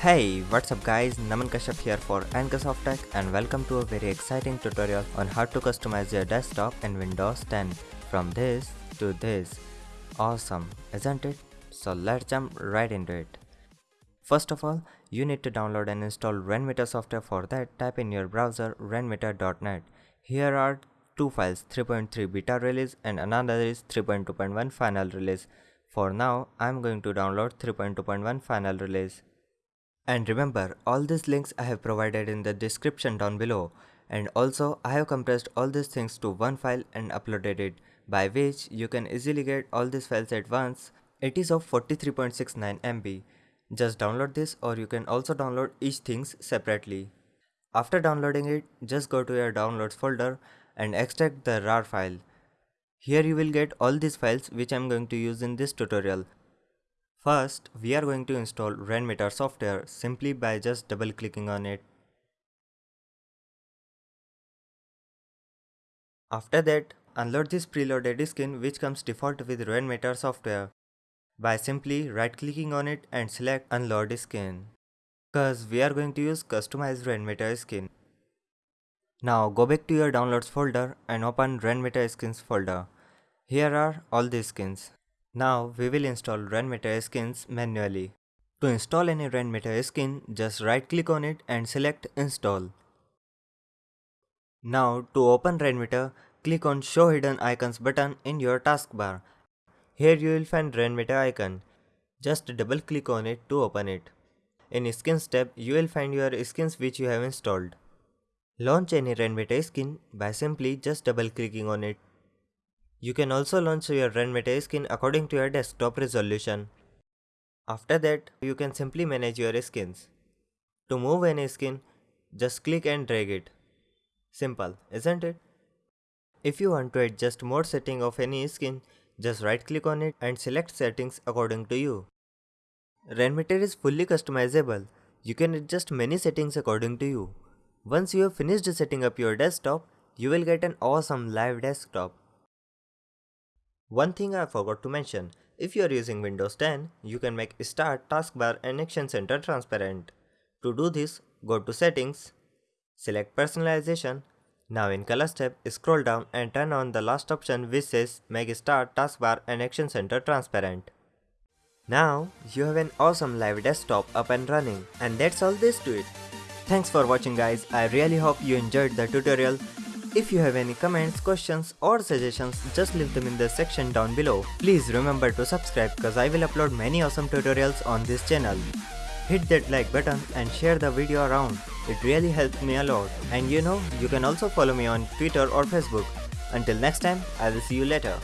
Hey, what's up guys, Naman Kashyap here for Anchorsoft Tech and welcome to a very exciting tutorial on how to customize your desktop in Windows 10 from this to this. Awesome, isn't it? So let's jump right into it. First of all, you need to download and install Rainmeter software for that type in your browser rainmeter.net. Here are two files 3.3 beta release and another is 3.2.1 final release. For now, I'm going to download 3.2.1 final release. And remember, all these links I have provided in the description down below. And also, I have compressed all these things to one file and uploaded it, by which you can easily get all these files at once. It is of 43.69 MB. Just download this or you can also download each things separately. After downloading it, just go to your downloads folder and extract the RAR file. Here you will get all these files which I am going to use in this tutorial. First, we are going to install Rainmeter software simply by just double clicking on it. After that, unload this preloaded skin which comes default with Rainmeter software by simply right clicking on it and select unload skin. Cause we are going to use customized Rainmeter skin. Now go back to your downloads folder and open Rainmeter skins folder. Here are all the skins. Now we will install Rainmeter skins manually. To install any Rainmeter skin, just right click on it and select install. Now to open Rainmeter, click on show hidden icons button in your taskbar. Here you will find Rainmeter icon. Just double click on it to open it. In skins tab, you will find your skins which you have installed. Launch any Rainmeter skin by simply just double clicking on it. You can also launch your Rainmeter skin according to your desktop resolution. After that, you can simply manage your skins. To move any skin, just click and drag it. Simple, isn't it? If you want to adjust more setting of any skin, just right click on it and select settings according to you. Rainmeter is fully customizable. You can adjust many settings according to you. Once you have finished setting up your desktop, you will get an awesome live desktop. One thing I forgot to mention, if you are using Windows 10, you can make Start Taskbar and Action Center transparent. To do this, go to Settings, select Personalization. Now in Colors tab, scroll down and turn on the last option which says Make Start Taskbar and Action Center transparent. Now, you have an awesome live desktop up and running and that's all there is to it. Thanks for watching guys, I really hope you enjoyed the tutorial if you have any comments, questions or suggestions, just leave them in the section down below. Please remember to subscribe cause I will upload many awesome tutorials on this channel. Hit that like button and share the video around. It really helps me a lot. And you know, you can also follow me on Twitter or Facebook. Until next time, I will see you later.